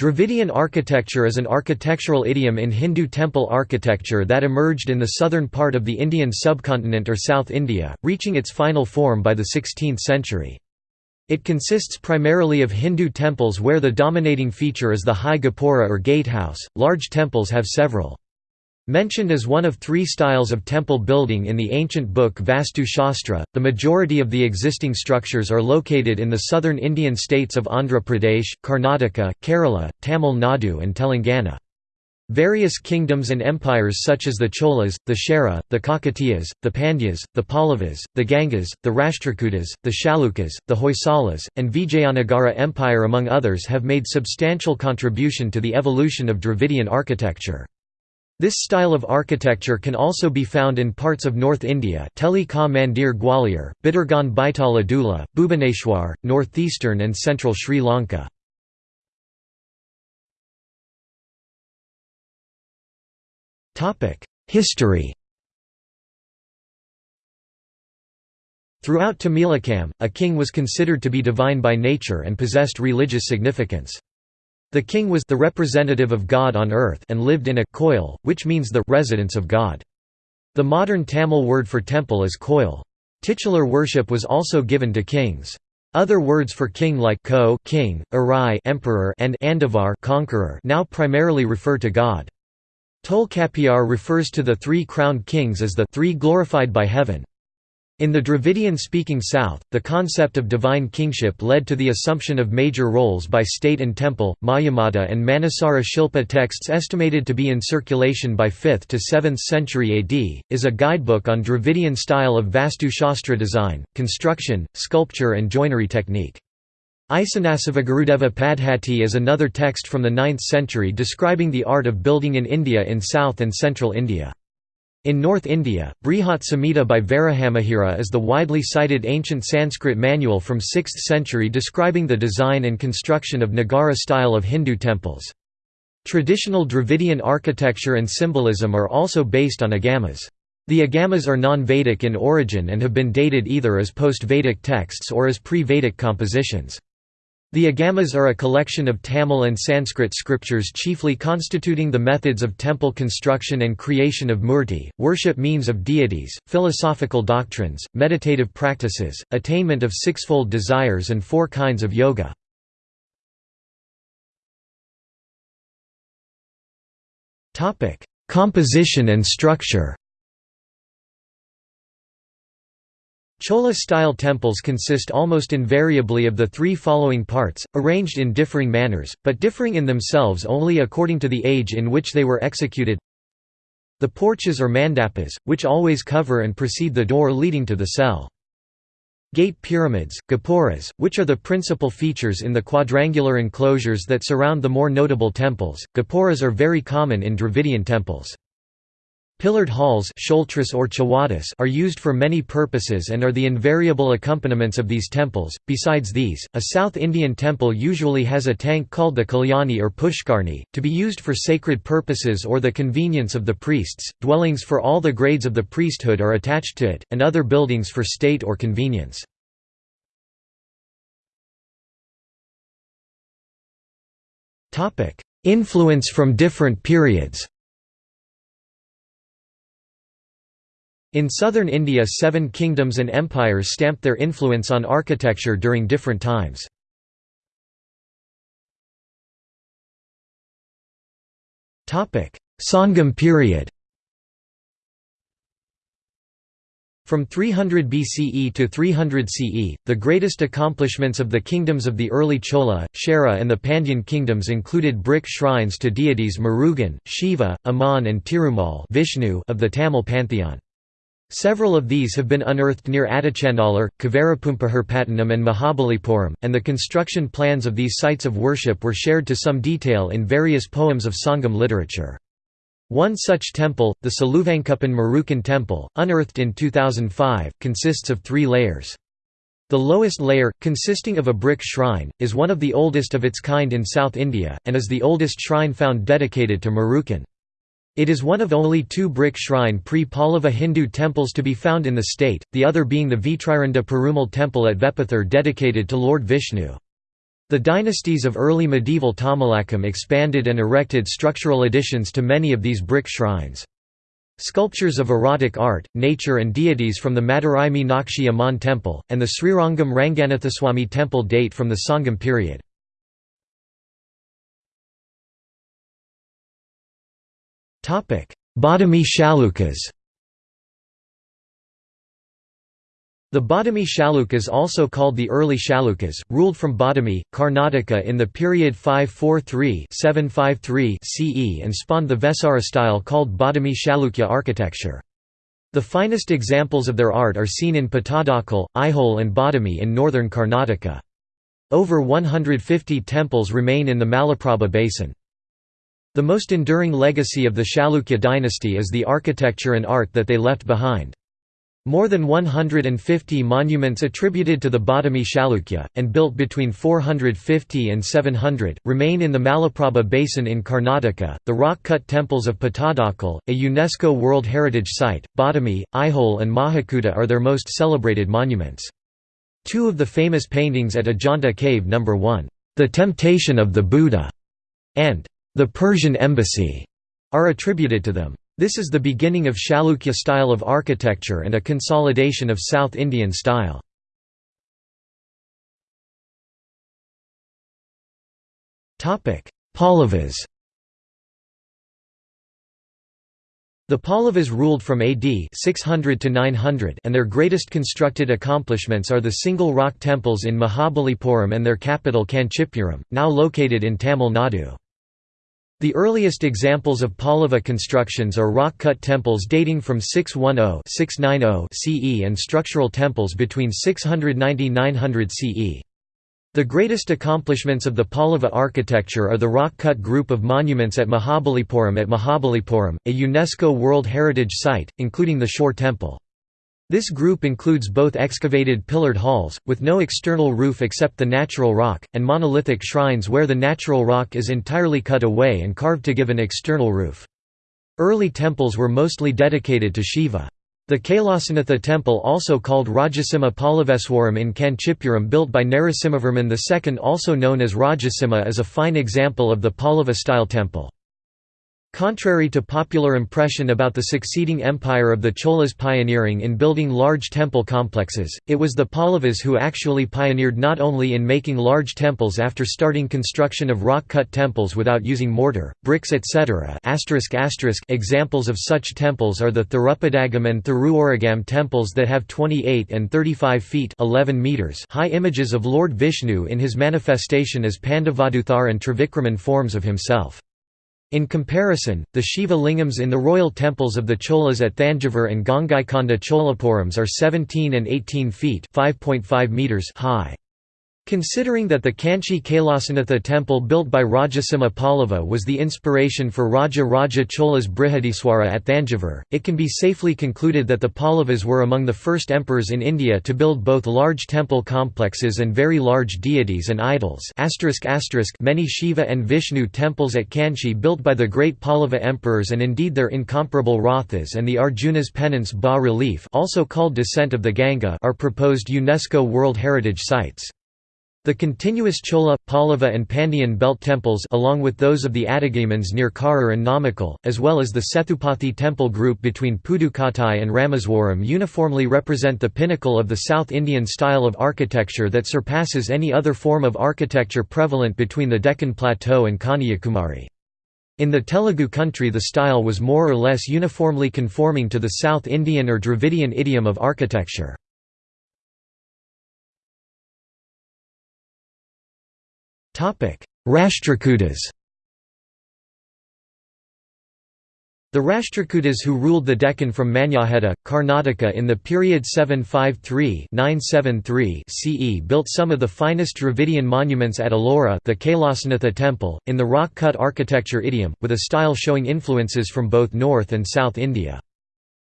Dravidian architecture is an architectural idiom in Hindu temple architecture that emerged in the southern part of the Indian subcontinent or South India, reaching its final form by the 16th century. It consists primarily of Hindu temples where the dominating feature is the high gopura or gatehouse. Large temples have several Mentioned as one of three styles of temple building in the ancient book Vastu Shastra, the majority of the existing structures are located in the southern Indian states of Andhra Pradesh, Karnataka, Kerala, Tamil Nadu and Telangana. Various kingdoms and empires such as the Cholas, the Chera, the Kakatiyas, the Pandyas, the Pallavas, the Gangas, the Rashtrakutas, the Chalukyas, the Hoysalas, and Vijayanagara Empire among others have made substantial contribution to the evolution of Dravidian architecture. This style of architecture can also be found in parts of North India Teli Ka Mandir Gwalior, Bhitargaon Baitala Bhubaneswar, northeastern and central Sri Lanka. History Throughout Tamilakam, a king was considered to be divine by nature and possessed religious significance. The king was the representative of God on earth and lived in a koil, which means the residence of God. The modern Tamil word for temple is koil. Titular worship was also given to kings. Other words for king like ko king, arai emperor and andavar conqueror now primarily refer to God. Tolkappiyar refers to the three crowned kings as the three glorified by heaven. In the Dravidian-speaking South, the concept of divine kingship led to the assumption of major roles by state and temple. Mayamata and Manasara Shilpa texts estimated to be in circulation by 5th to 7th century AD, is a guidebook on Dravidian style of Vastu Shastra design, construction, sculpture and joinery technique. Isanasivagurudeva Padhati is another text from the 9th century describing the art of building in India in South and Central India. In North India, Brihat Samhita by Varahamihira is the widely cited ancient Sanskrit manual from 6th century describing the design and construction of Nagara style of Hindu temples. Traditional Dravidian architecture and symbolism are also based on agamas. The agamas are non-Vedic in origin and have been dated either as post-Vedic texts or as pre-Vedic compositions. The Agamas are a collection of Tamil and Sanskrit scriptures chiefly constituting the methods of temple construction and creation of murti, worship means of deities, philosophical doctrines, meditative practices, attainment of sixfold desires and four kinds of yoga. Composition and structure Chola-style temples consist almost invariably of the three following parts, arranged in differing manners, but differing in themselves only according to the age in which they were executed. The porches or mandapas, which always cover and precede the door leading to the cell. Gate pyramids, gopuras, which are the principal features in the quadrangular enclosures that surround the more notable temples. Gopuras are very common in Dravidian temples. Pillared halls or are used for many purposes and are the invariable accompaniments of these temples. Besides these, a South Indian temple usually has a tank called the Kalyani or Pushkarni, to be used for sacred purposes or the convenience of the priests. Dwellings for all the grades of the priesthood are attached to it, and other buildings for state or convenience. Influence from different periods In southern India seven kingdoms and empires stamped their influence on architecture during different times. Sangam period From 300 BCE to 300 CE, the greatest accomplishments of the kingdoms of the early Chola, Chera and the Pandyan kingdoms included brick shrines to deities Murugan, Shiva, Amman and Tirumal Vishnu of the Tamil pantheon. Several of these have been unearthed near Adichandalur, Kaveripoompuharpattinam and Mahabalipuram, and the construction plans of these sites of worship were shared to some detail in various poems of Sangam literature. One such temple, the Saluvankuppan Murugan temple, unearthed in 2005, consists of three layers. The lowest layer, consisting of a brick shrine, is one of the oldest of its kind in South India, and is the oldest shrine found dedicated to Murugan. It is one of only two brick shrine pre-Pallava Hindu temples to be found in the state, the other being the Vitriranda Perumal temple at Vepathur dedicated to Lord Vishnu. The dynasties of early medieval Tamilakam expanded and erected structural additions to many of these brick shrines. Sculptures of erotic art, nature and deities from the Madurai Meenakshi Amman temple, and the Srirangam Ranganathaswamy temple date from the Sangam period. Badami Chalukyas The Badami Chalukyas also called the early Chalukyas, ruled from Badami, Karnataka in the period 543–753 CE and spawned the Vesara style called Badami Chalukya architecture. The finest examples of their art are seen in Pattadakal, Aihole and Badami in northern Karnataka. Over 150 temples remain in the Malaprabha basin. The most enduring legacy of the Chalukya dynasty is the architecture and art that they left behind. More than 150 monuments attributed to the Badami Chalukya, and built between 450 and 700, remain in the Malaprabha Basin in Karnataka. The rock cut temples of Pattadakal, a UNESCO World Heritage Site, Badami, Aihole, and Mahakuta are their most celebrated monuments. Two of the famous paintings at Ajanta Cave No. 1, The Temptation of the Buddha, and The Persian Embassy, are attributed to them. This is the beginning of Chalukya style of architecture and a consolidation of South Indian style. Pallavas The Pallavas ruled from AD 600 to 900 and their greatest constructed accomplishments are the single rock temples in Mahabalipuram and their capital Kanchipuram, now located in Tamil Nadu. The earliest examples of Pallava constructions are rock-cut temples dating from 610–690 CE and structural temples between 690–900 CE. The greatest accomplishments of the Pallava architecture are the rock-cut group of monuments at Mahabalipuram at Mahabalipuram, a UNESCO World Heritage Site, including the Shore Temple. This group includes both excavated pillared halls, with no external roof except the natural rock, and monolithic shrines where the natural rock is entirely cut away and carved to give an external roof. Early temples were mostly dedicated to Shiva. The Kailasanatha temple also called Rajasimha Pallaveswaram in Kanchipuram built by Narasimhavarman II also known as Rajasimha is a fine example of the Pallava-style temple. Contrary to popular impression about the succeeding empire of the Cholas pioneering in building large temple complexes, it was the Pallavas who actually pioneered not only in making large temples after starting construction of rock-cut temples without using mortar, bricks etc. Examples of such temples are the Thirupadagam and Thiruoragam temples that have 28 and 35 feet 11 meters high images of Lord Vishnu in his manifestation as Pandavaduthar and Trivikraman forms of himself. In comparison, the Shiva lingams in the royal temples of the Cholas at Thanjavur and Gangaikonda Cholapurams are 17 and 18 feet meters high. Considering that the Kanchi Kailasanatha temple built by Rajasimha Pallava was the inspiration for Raja Raja Chola's Brihadiswara at Thanjavur, it can be safely concluded that the Pallavas were among the first emperors in India to build both large temple complexes and very large deities and idols many Shiva and Vishnu temples at Kanchi built by the great Pallava emperors and indeed their incomparable Rathas and the Arjuna's penance bas-relief also called Descent of the Ganga are proposed UNESCO World Heritage Sites. The continuous Chola, Pallava and Pandyan belt temples along with those of the Adigamans near Karur and Namakkal, as well as the Sethupathi temple group between Pudukottai and Rameswaram uniformly represent the pinnacle of the South Indian style of architecture that surpasses any other form of architecture prevalent between the Deccan Plateau and Kanyakumari. In the Telugu country the style was more or less uniformly conforming to the South Indian or Dravidian idiom of architecture. Rashtrakutas The Rashtrakutas who ruled the Deccan from Manyakheta, Karnataka in the period 753–973 CE built some of the finest Dravidian monuments at Ellora the Kailasanatha temple, in the rock-cut architecture idiom, with a style showing influences from both North and South India.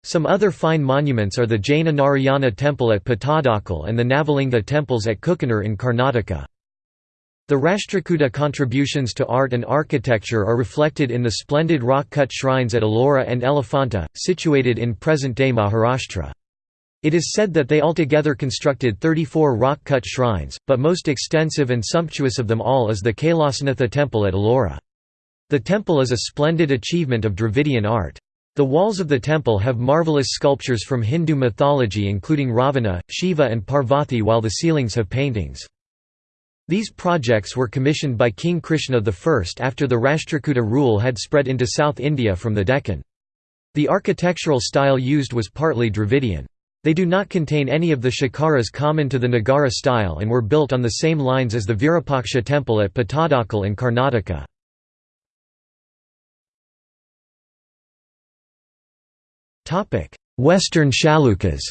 Some other fine monuments are the Jaina Narayana temple at Pattadakal and the Navalinga temples at Kukanur in Karnataka. The Rashtrakuta contributions to art and architecture are reflected in the splendid rock-cut shrines at Ellora and Elephanta, situated in present-day Maharashtra. It is said that they altogether constructed 34 rock-cut shrines, but most extensive and sumptuous of them all is the Kailasanatha temple at Ellora. The temple is a splendid achievement of Dravidian art. The walls of the temple have marvelous sculptures from Hindu mythology including Ravana, Shiva and Parvati while the ceilings have paintings. These projects were commissioned by King Krishna I after the Rashtrakuta rule had spread into South India from the Deccan. The architectural style used was partly Dravidian. They do not contain any of the shikaras common to the Nagara style and were built on the same lines as the Virupaksha temple at Pattadakal in Karnataka. Western Chalukyas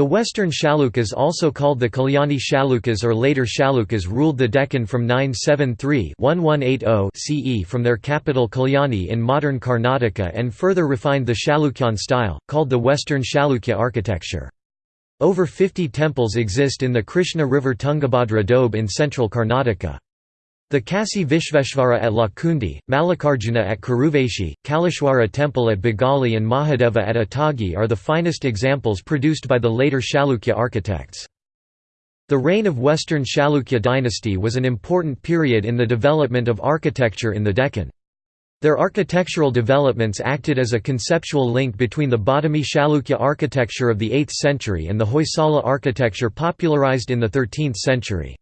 The Western Chalukyas also called the Kalyani Chalukyas or later Chalukyas ruled the Deccan from 973-1180 CE from their capital Kalyani in modern Karnataka and further refined the Chalukyan style, called the Western Chalukya architecture. Over 50 temples exist in the Krishna River Tungabhadra Doab in central Karnataka. The Kasi Vishveshvara at Lakkundi, Mallikarjuna at Karuveshi, Kaleshwara temple at Bagali and Mahadeva at Atagi are the finest examples produced by the later Chalukya architects. The reign of Western Chalukya dynasty was an important period in the development of architecture in the Deccan. Their architectural developments acted as a conceptual link between the Badami Chalukya architecture of the 8th century and the Hoysala architecture popularized in the 13th century.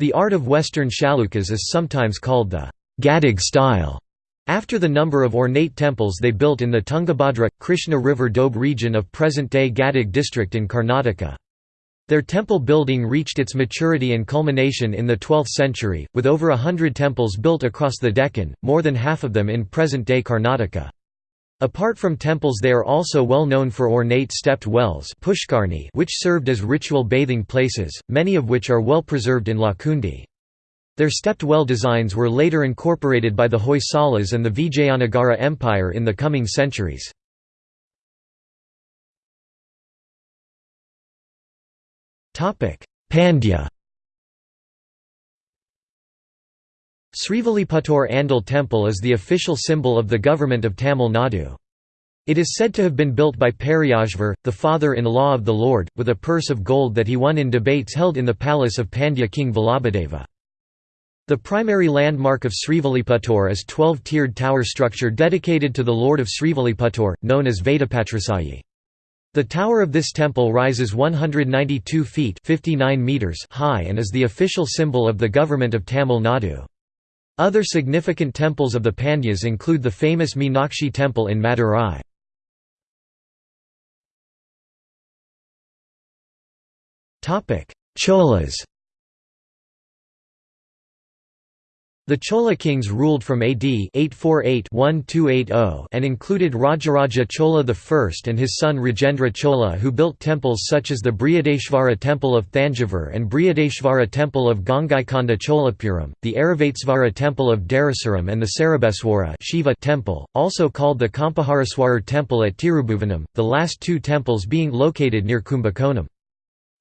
The art of Western Chalukyas is sometimes called the Gadag style, after the number of ornate temples they built in the Tungabhadra, Krishna River Doab region of present-day Gadag district in Karnataka. Their temple building reached its maturity and culmination in the 12th century, with over a hundred temples built across the Deccan, more than half of them in present-day Karnataka. Apart from temples they are also well known for ornate stepped wells which served as ritual bathing places, many of which are well preserved in Lakkundi. Their stepped well designs were later incorporated by the Hoysalas and the Vijayanagara Empire in the coming centuries. Pandya Srivilliputtur Andal Temple is the official symbol of the government of Tamil Nadu. It is said to have been built by Periyashvar, the father-in-law of the Lord, with a purse of gold that he won in debates held in the palace of Pandya king Vallabhadeva. The primary landmark of Srivilliputtur is 12-tiered tower structure dedicated to the Lord of Srivilliputtur, known as Vedapatrasayi. The tower of this temple rises 192 feet 59 meters high and is the official symbol of the government of Tamil Nadu. Other significant temples of the Pandyas include the famous Meenakshi temple in Madurai. Cholas The Chola kings ruled from AD 848-1280 and included Rajaraja Chola I and his son Rajendra Chola who built temples such as the Brihadeshvara temple of Thanjavur and Brihadeshvara temple of Gangaikonda Cholapuram, the Airavatesvara temple of Darasuram and the Sarabeswara Shiva temple, also called the Kampaharaswarar temple at Tirubhuvanam, the last two temples being located near Kumbakonam.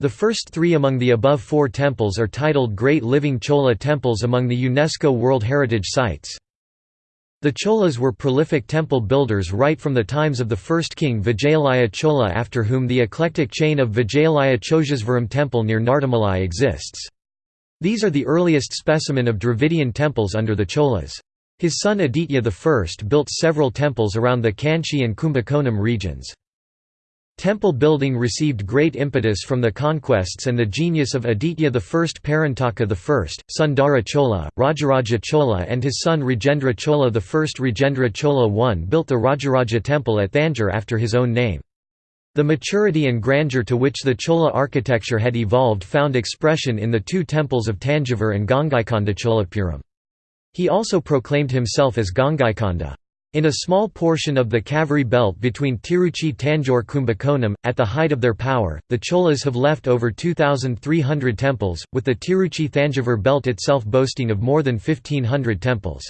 The first three among the above four temples are titled Great Living Chola temples among the UNESCO World Heritage Sites. The Cholas were prolific temple builders right from the times of the first king Vijayalaya Chola after whom the eclectic chain of Vijayalaya Cholisvaram temple near Nardamalai exists. These are the earliest specimen of Dravidian temples under the Cholas. His son Aditya I built several temples around the Kanchi and Kumbakonam regions. Temple building received great impetus from the conquests and the genius of Aditya I Parantaka I, Sundara Chola, Rajaraja Chola and his son Rajendra Chola I Rajendra Chola I built the Rajaraja temple at Thanjore after his own name. The maturity and grandeur to which the Chola architecture had evolved found expression in the two temples of Tanjavur and Gangaikonda Cholapuram. He also proclaimed himself as Gangaikonda. In a small portion of the Kaveri belt between Tiruchi Tanjore Kumbakonam, at the height of their power, the Cholas have left over 2,300 temples, with the Tiruchi Thanjavur belt itself boasting of more than 1,500 temples.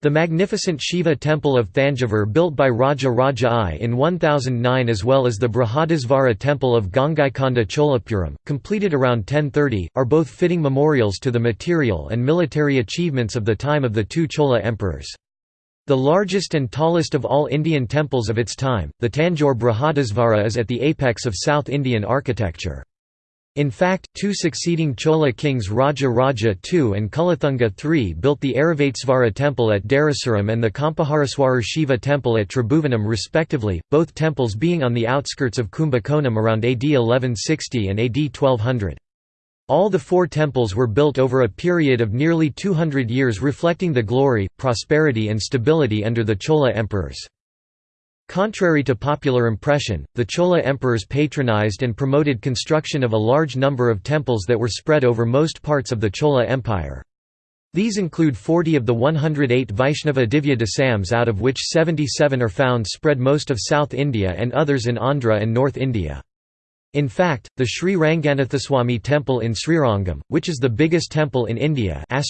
The magnificent Shiva temple of Thanjavur built by Raja Raja I in 1009 as well as the Brihadisvara temple of Gangaikonda Cholapuram, completed around 1030, are both fitting memorials to the material and military achievements of the time of the two Chola emperors. The largest and tallest of all Indian temples of its time, the Tanjore Brihadisvara is at the apex of South Indian architecture. In fact, two succeeding Chola kings Raja Raja II and Kulathunga III built the Airavatesvara temple at Darasuram and the Kampaharaswarar Shiva temple at Tribhuvanam respectively, both temples being on the outskirts of Kumbakonam around AD 1160 and AD 1200. All the four temples were built over a period of nearly 200 years reflecting the glory, prosperity and stability under the Chola emperors. Contrary to popular impression, the Chola emperors patronized and promoted construction of a large number of temples that were spread over most parts of the Chola Empire. These include 40 of the 108 Vaishnava Divya Desams out of which 77 are found spread most of South India and others in Andhra and North India. In fact, the Sri Ranganathaswamy temple in Srirangam, which is the biggest temple in India and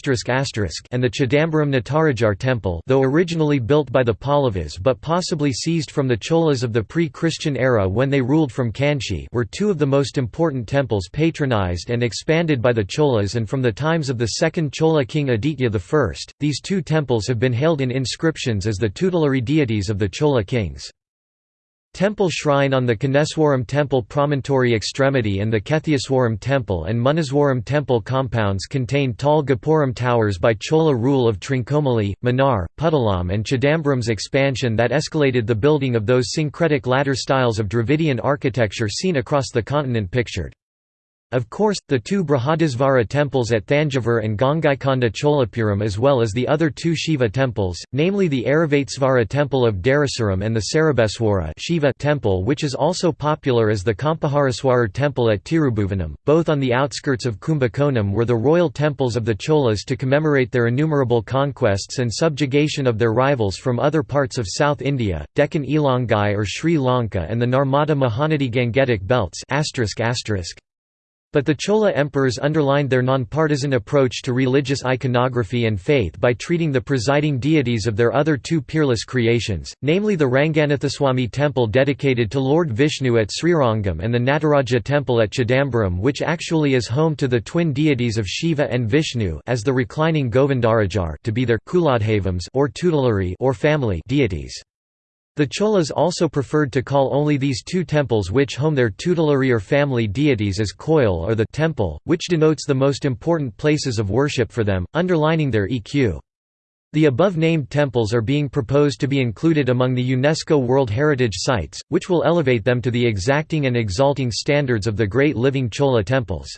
the Chidambaram Natarajar temple though originally built by the Pallavas but possibly seized from the Cholas of the pre-Christian era when they ruled from Kanchi were two of the most important temples patronized and expanded by the Cholas and from the times of the second Chola king Aditya I. These two temples have been hailed in inscriptions as the tutelary deities of the Chola kings. Temple shrine on the Kanneswaram temple promontory extremity and the Ketheeswaram temple and Munneswaram temple compounds contain tall Gopuram towers by Chola rule of Trincomalee, Mannar, Puttalam and Chidambaram's expansion that escalated the building of those syncretic ladder styles of Dravidian architecture seen across the continent pictured. Of course, the two Brihadisvara temples at Thanjavur and Gangaikonda Cholapuram as well as the other two Shiva temples, namely the Airavatesvara temple of Darasuram and the Sarabeswara Shiva temple which is also popular as the Kampaharaswarar temple at Tirubhuvanam, both on the outskirts of Kumbakonam were the royal temples of the Cholas to commemorate their innumerable conquests and subjugation of their rivals from other parts of South India, Deccan Elangai or Sri Lanka and the Narmada Mahanadi Gangetic belts but the Chola emperors underlined their nonpartisan approach to religious iconography and faith by treating the presiding deities of their other two peerless creations, namely the Ranganathaswamy temple dedicated to Lord Vishnu at Srirangam and the Nataraja temple at Chidambaram which actually is home to the twin deities of Shiva and Vishnu as the reclining Govindarajar to be their kuladhavams or tutelary or family deities. The Cholas also preferred to call only these two temples which home their tutelary or family deities as koil or the temple, which denotes the most important places of worship for them, underlining their EQ. The above-named temples are being proposed to be included among the UNESCO World Heritage Sites, which will elevate them to the exacting and exalting standards of the great living Chola temples.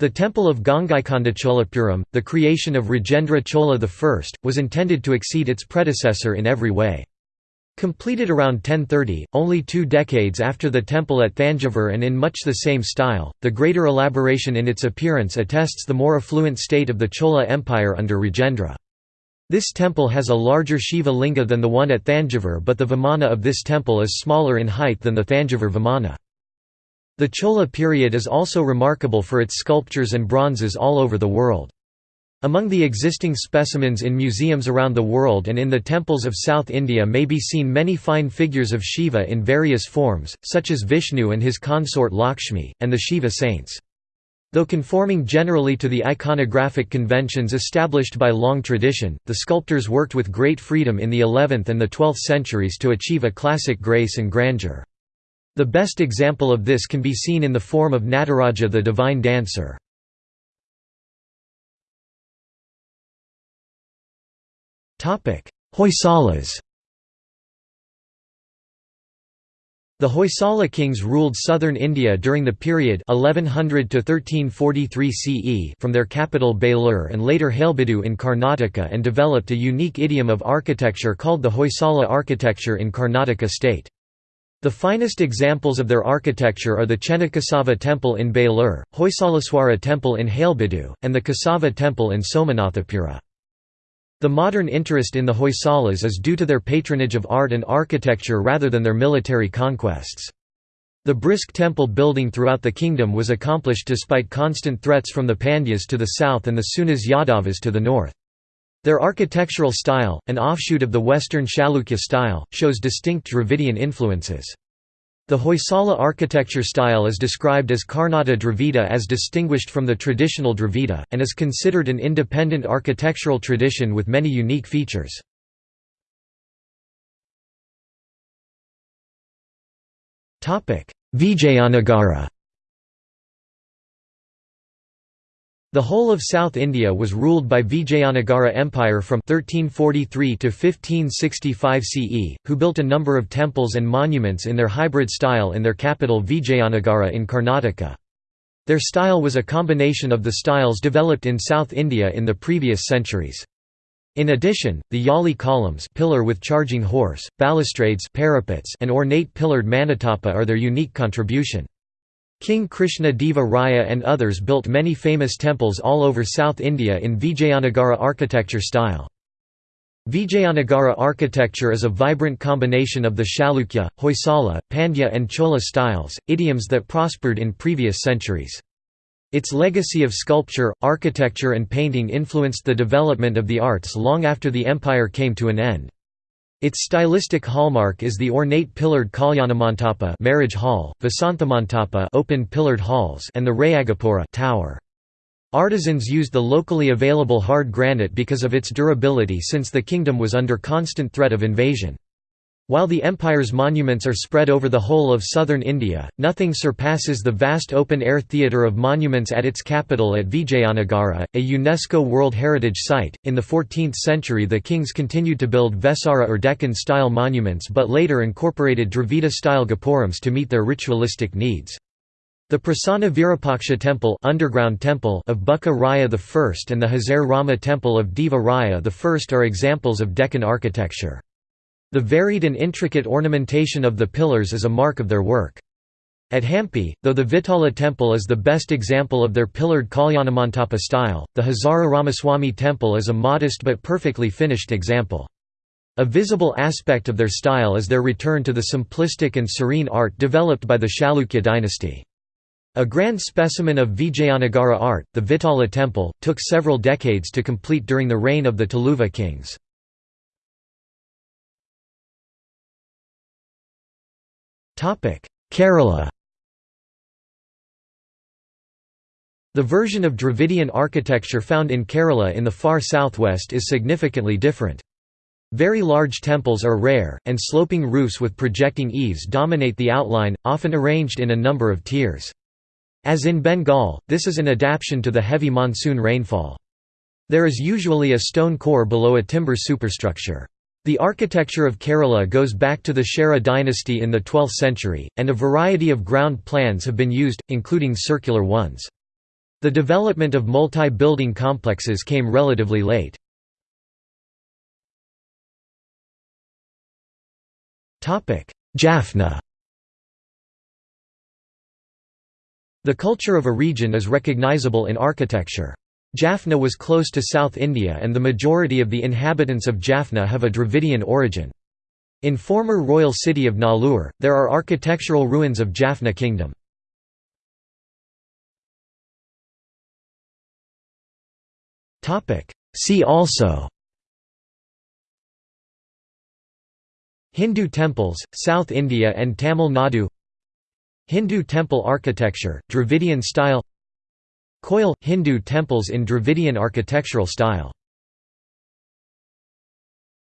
The temple of Gangaikonda Cholapuram, the creation of Rajendra Chola I, was intended to exceed its predecessor in every way. Completed around 1030, only two decades after the temple at Thanjavur and in much the same style, the greater elaboration in its appearance attests the more affluent state of the Chola Empire under Rajendra. This temple has a larger Shiva linga than the one at Thanjavur but the Vimana of this temple is smaller in height than the Thanjavur Vimana. The Chola period is also remarkable for its sculptures and bronzes all over the world. Among the existing specimens in museums around the world and in the temples of South India may be seen many fine figures of Shiva in various forms, such as Vishnu and his consort Lakshmi, and the Shiva saints. Though conforming generally to the iconographic conventions established by long tradition, the sculptors worked with great freedom in the 11th and the 12th centuries to achieve a classic grace and grandeur. The best example of this can be seen in the form of Nataraja the divine dancer. Hoysalas The Hoysala kings ruled southern India during the period 1100 to 1343 CE from their capital Belur and later Halebidu in Karnataka and developed a unique idiom of architecture called the Hoysala architecture in Karnataka state. The finest examples of their architecture are the Chennakesava temple in Belur, Hoysaleswara temple in Halebidu, and the Kesava temple in Somanathapura. The modern interest in the Hoysalas is due to their patronage of art and architecture rather than their military conquests. The brisk temple building throughout the kingdom was accomplished despite constant threats from the Pandyas to the south and the Sunas Yadavas to the north. Their architectural style, an offshoot of the Western Chalukya style, shows distinct Dravidian influences. The Hoysala architecture style is described as Karnata Dravida as distinguished from the traditional Dravida, and is considered an independent architectural tradition with many unique features. Vijayanagara The whole of South India was ruled by Vijayanagara Empire from 1343 to 1565 CE, who built a number of temples and monuments in their hybrid style in their capital Vijayanagara in Karnataka. Their style was a combination of the styles developed in South India in the previous centuries. In addition, the yali columns pillar with charging horse, balustrades parapets and ornate pillared manatapa are their unique contribution. King Krishna Deva Raya and others built many famous temples all over South India in Vijayanagara architecture style. Vijayanagara architecture is a vibrant combination of the Chalukya, Hoysala, Pandya and Chola styles, idioms that prospered in previous centuries. Its legacy of sculpture, architecture and painting influenced the development of the arts long after the empire came to an end. Its stylistic hallmark is the ornate pillared Kalyanamantapa marriage hall, Vasanthamantapa open pillared halls and the Rayagopura tower. Artisans used the locally available hard granite because of its durability since the kingdom was under constant threat of invasion. While the empire's monuments are spread over the whole of southern India, nothing surpasses the vast open-air theatre of monuments at its capital at Vijayanagara, a UNESCO World Heritage Site. In the 14th century the kings continued to build Vesara or Deccan-style monuments but later incorporated Dravida-style gopurams to meet their ritualistic needs. The Prasanna Virupaksha temple, underground temple of Bukka Raya I and the Hazara Rama temple of Deva Raya I are examples of Deccan architecture. The varied and intricate ornamentation of the pillars is a mark of their work. At Hampi, though the Vitala temple is the best example of their pillared Kalyanamantapa style, the Hazara Ramaswamy temple is a modest but perfectly finished example. A visible aspect of their style is their return to the simplistic and serene art developed by the Chalukya dynasty. A grand specimen of Vijayanagara art, the Vitala temple, took several decades to complete during the reign of the Tuluva kings. Kerala The version of Dravidian architecture found in Kerala in the far southwest is significantly different. Very large temples are rare, and sloping roofs with projecting eaves dominate the outline, often arranged in a number of tiers. As in Bengal, this is an adaptation to the heavy monsoon rainfall. There is usually a stone core below a timber superstructure. The architecture of Kerala goes back to the Chera dynasty in the 12th century, and a variety of ground plans have been used, including circular ones. The development of multi-building complexes came relatively late. Jaffna The culture of a region is recognizable in architecture. Jaffna was close to South India and the majority of the inhabitants of Jaffna have a Dravidian origin. In former royal city of Nallur, there are architectural ruins of Jaffna kingdom. See also Hindu temples, South India and Tamil Nadu Hindu temple architecture, Dravidian style Koil – Hindu temples in Dravidian architectural style